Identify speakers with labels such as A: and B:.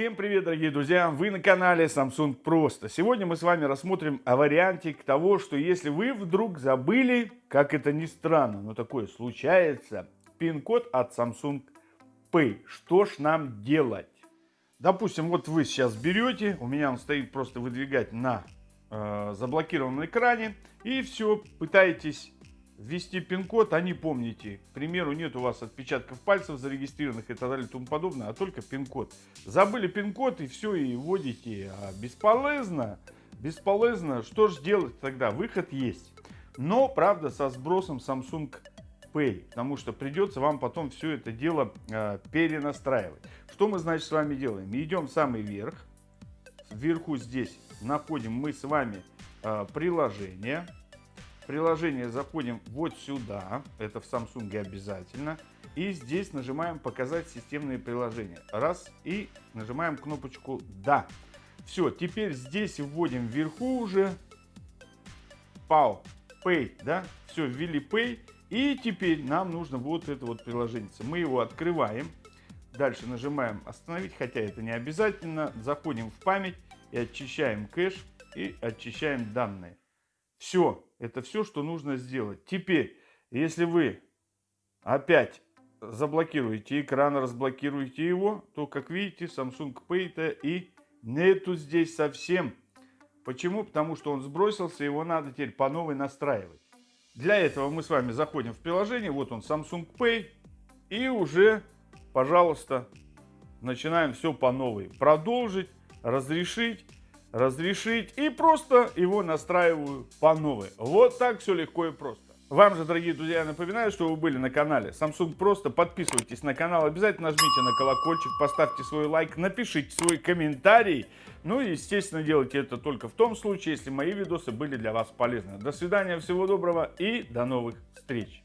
A: Всем привет, дорогие друзья! Вы на канале Samsung Просто. Сегодня мы с вами рассмотрим вариантик того, что если вы вдруг забыли, как это ни странно, но такое случается, пин-код от Samsung Pay. Что ж нам делать? Допустим, вот вы сейчас берете, у меня он стоит просто выдвигать на э, заблокированном экране, и все, пытаетесь ввести пин-код, а не помните. К примеру, нет у вас отпечатков пальцев зарегистрированных и так далее и тому подобное, а только пин-код. Забыли пин-код и все, и вводите. А бесполезно, бесполезно. Что же делать тогда? Выход есть. Но, правда, со сбросом Samsung Pay, потому что придется вам потом все это дело э, перенастраивать. Что мы, значит, с вами делаем? Идем в самый верх. Вверху здесь находим мы с вами э, приложение приложение заходим вот сюда, это в Samsung обязательно. И здесь нажимаем «Показать системные приложения». Раз, и нажимаем кнопочку «Да». Все, теперь здесь вводим вверху уже PAL, Pay, да, все, ввели Pay. И теперь нам нужно вот это вот приложение. Мы его открываем, дальше нажимаем «Остановить», хотя это не обязательно. Заходим в память и очищаем кэш и очищаем данные. Все, это все, что нужно сделать. Теперь, если вы опять заблокируете экран, разблокируете его, то, как видите, Samsung Pay-то и нету здесь совсем. Почему? Потому что он сбросился, его надо теперь по новой настраивать. Для этого мы с вами заходим в приложение, вот он Samsung Pay, и уже, пожалуйста, начинаем все по новой. Продолжить, разрешить разрешить и просто его настраиваю по новой. Вот так все легко и просто. Вам же, дорогие друзья, напоминаю, что вы были на канале Samsung Просто. Подписывайтесь на канал, обязательно нажмите на колокольчик, поставьте свой лайк, напишите свой комментарий. Ну и, естественно, делайте это только в том случае, если мои видосы были для вас полезны. До свидания, всего доброго и до новых встреч.